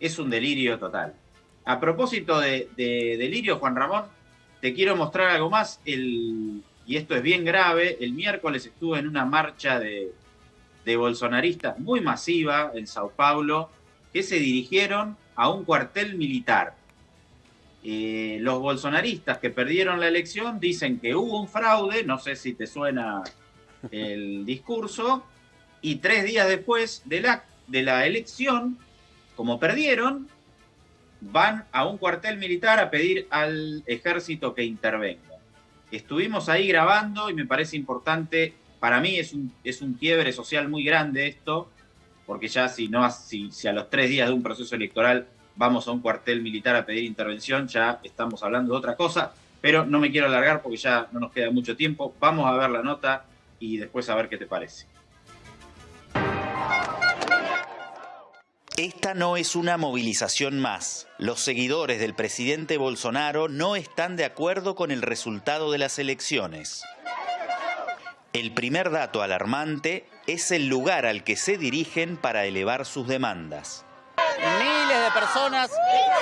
es un delirio total. A propósito de delirio, Juan Ramón, te quiero mostrar algo más. El, y esto es bien grave. El miércoles estuve en una marcha de, bolsonaristas muy masiva en Sao Paulo que se dirigieron a un cuartel militar. Eh, los bolsonaristas que perdieron la elección dicen que hubo un fraude, no sé si te suena el discurso, y tres días después de la, de la elección, como perdieron, van a un cuartel militar a pedir al ejército que intervenga. Estuvimos ahí grabando y me parece importante, para mí es un, es un quiebre social muy grande esto, porque ya si, no, si, si a los tres días de un proceso electoral vamos a un cuartel militar a pedir intervención, ya estamos hablando de otra cosa, pero no me quiero alargar porque ya no nos queda mucho tiempo. Vamos a ver la nota y después a ver qué te parece. Esta no es una movilización más. Los seguidores del presidente Bolsonaro no están de acuerdo con el resultado de las elecciones. El primer dato alarmante es el lugar al que se dirigen para elevar sus demandas. Miles de personas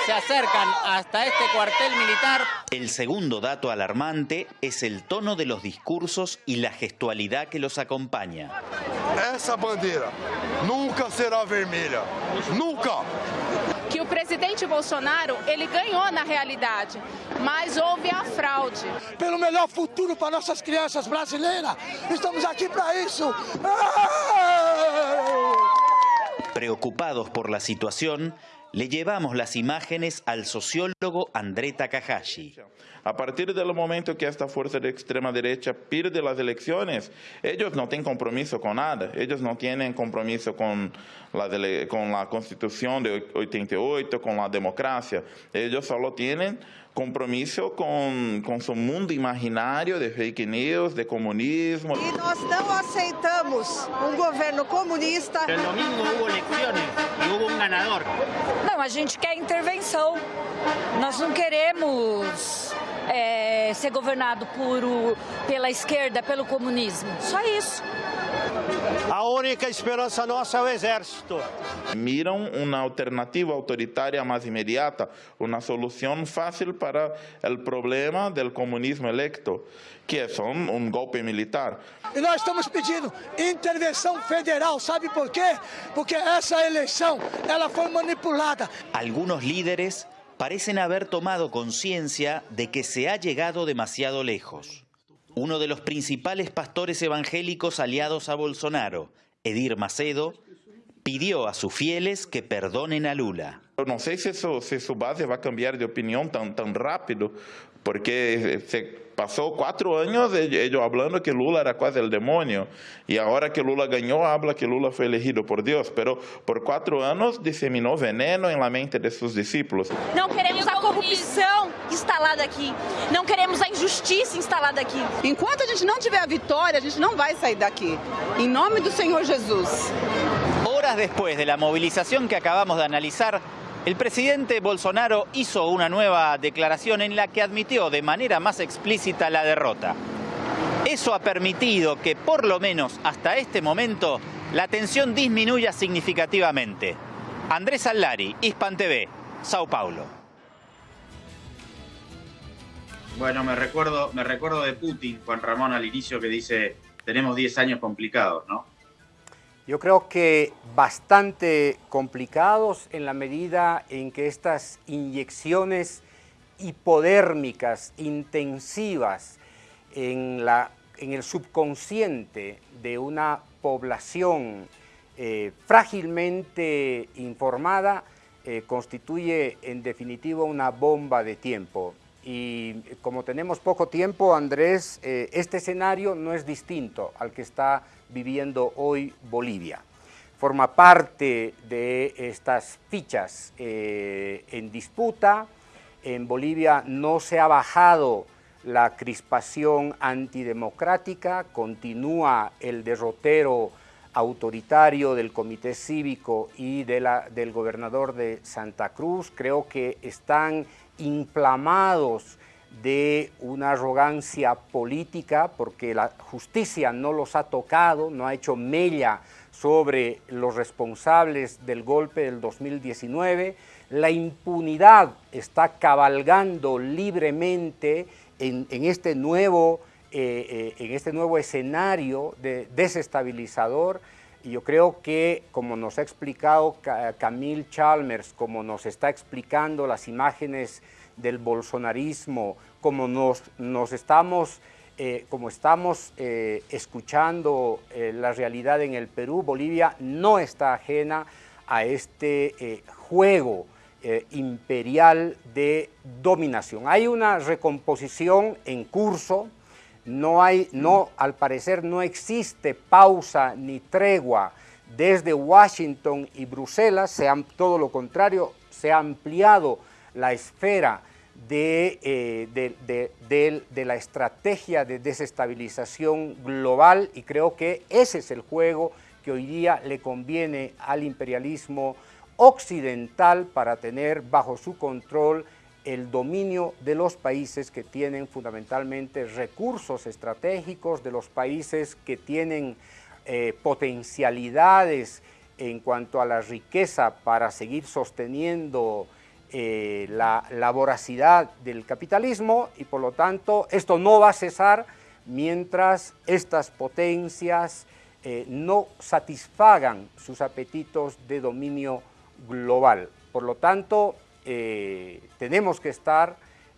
se acercan hasta este cuartel militar. El segundo dato alarmante es el tono de los discursos y la gestualidad que los acompaña. Esa bandera nunca será vermelha. Nunca. ¿Qué presidente Bolsonaro, ele ganhou na realidade, mas houve a fraude. Pelo melhor futuro para nossas crianças brasileiras, estamos aqui para isso. Preocupados por la situación, le llevamos las imágenes al sociólogo André Takahashi. A partir del momento que esta fuerza de extrema derecha pierde las elecciones, ellos no tienen compromiso con nada, ellos no tienen compromiso con la, con la constitución de 88, con la democracia, ellos solo tienen compromisso com, com seu mundo imaginário de fake news, de comunismo. E nós não aceitamos um governo comunista. El domingo hubo elecciones y hubo un ganador. Não, a gente quer intervenção. Nós não queremos é, ser governado por, pela esquerda, pelo comunismo. Só isso. A única esperança nossa é o exército. Miram uma alternativa autoritária mais imediata, uma solução fácil para o problema do comunismo electo, que é só um golpe militar. E nós estamos pedindo intervenção federal, sabe por quê? Porque essa eleição ela foi manipulada. Algunos líderes parecen haber tomado conciencia de que se ha llegado demasiado lejos. Uno de los principales pastores evangélicos aliados a Bolsonaro, Edir Macedo, pidió a sus fieles que perdonen a Lula. No sé si, eso, si su base va a cambiar de opinión tan, tan rápido, porque se pasó cuatro años ellos hablando que Lula era quase el demonio, y ahora que Lula ganó, habla que Lula fue elegido por Dios, pero por cuatro anos disseminó veneno en la mente de sus discípulos. Não queremos a corrupção instalada aqui, não queremos a injustiça instalada aqui. Enquanto a gente não tiver a vitória, a gente não vai sair daqui. Em nome do Senhor Jesus. Horas después de la movilización que acabamos de analizar, el presidente Bolsonaro hizo una nueva declaración en la que admitió de manera más explícita la derrota. Eso ha permitido que, por lo menos hasta este momento, la tensión disminuya significativamente. Andrés Allari, Hispan TV, Sao Paulo. Bueno, me recuerdo, me recuerdo de Putin, Juan Ramón, al inicio que dice, tenemos 10 años complicados, ¿no? Yo creo que bastante complicados en la medida en que estas inyecciones hipodérmicas intensivas en, la, en el subconsciente de una población eh, frágilmente informada eh, constituye en definitiva una bomba de tiempo. Y como tenemos poco tiempo, Andrés, eh, este escenario no es distinto al que está viviendo hoy Bolivia. Forma parte de estas fichas eh, en disputa. En Bolivia no se ha bajado la crispación antidemocrática, continúa el derrotero autoritario del Comité Cívico y de la, del gobernador de Santa Cruz. Creo que están inflamados de una arrogancia política porque la justicia no los ha tocado, no ha hecho mella sobre los responsables del golpe del 2019. La impunidad está cabalgando libremente en, en este, nuevo, eh, eh, en este nuevo escenario de desestabilizador y yo creo que, como nos ha explicado Camille Chalmers, como nos está explicando las imágenes del bolsonarismo, como nos, nos estamos, eh, como estamos eh, escuchando eh, la realidad en el Perú, Bolivia no está ajena a este juego imperial de dominación. Hay una recomposición en curso, no hay, no, al parecer no existe pausa ni tregua desde Washington y Bruselas, se todo lo contrario, se ha ampliado la esfera de, de, de, la estrategia de desestabilización global y creo que ese es el juego que hoy día le conviene al imperialismo occidental para tener bajo su control el dominio de los países que tienen fundamentalmente recursos estratégicos, de los países que tienen eh, potencialidades en cuanto a la riqueza para seguir sosteniendo eh, la, voracidad del capitalismo y por lo tanto esto no va a cesar mientras estas potencias eh, no satisfagan sus apetitos de dominio global. Por lo tanto, eh, tenemos que estar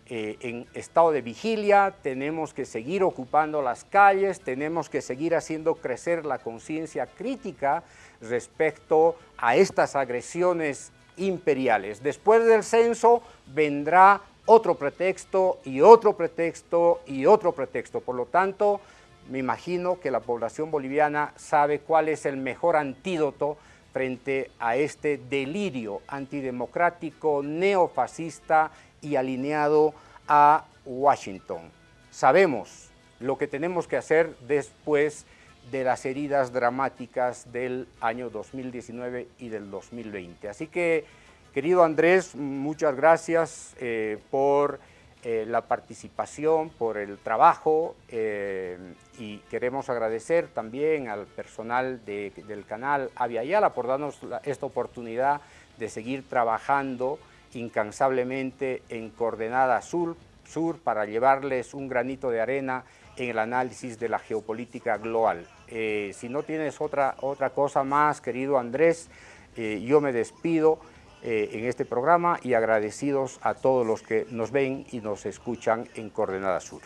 en estado de vigilia, tenemos que seguir ocupando las calles, tenemos que seguir haciendo crecer la conciencia crítica respecto a estas agresiones imperiales. Después del censo vendrá otro pretexto y otro pretexto y otro pretexto. Por lo tanto, me imagino que la población boliviana sabe cuál es el mejor antídoto frente a este delirio antidemocrático, neofascista y alineado a Washington. Sabemos lo que tenemos que hacer después de las heridas dramáticas del año 2019 y del 2020. Así que, querido Andrés, muchas gracias eh, por eh, la participación, por el trabajo eh, y queremos agradecer también al personal del canal Avia Yala por darnos esta oportunidad de seguir trabajando incansablemente en Coordenada Sur, Sur para llevarles un granito de arena en el análisis de la geopolítica global. Eh, si no tienes otra, otra cosa más, querido Andrés, eh, yo me despido eh, en este programa y agradecidos a todos los que nos ven y nos escuchan en Coordenada Sur.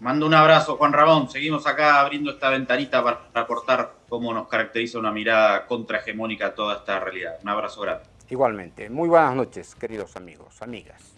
Mando un abrazo, Juan Ramón. Seguimos acá abriendo esta ventanita para aportar cómo nos caracteriza una mirada contrahegemónica a toda esta realidad. Un abrazo grande. Igualmente. Muy buenas noches, queridos amigos, amigas.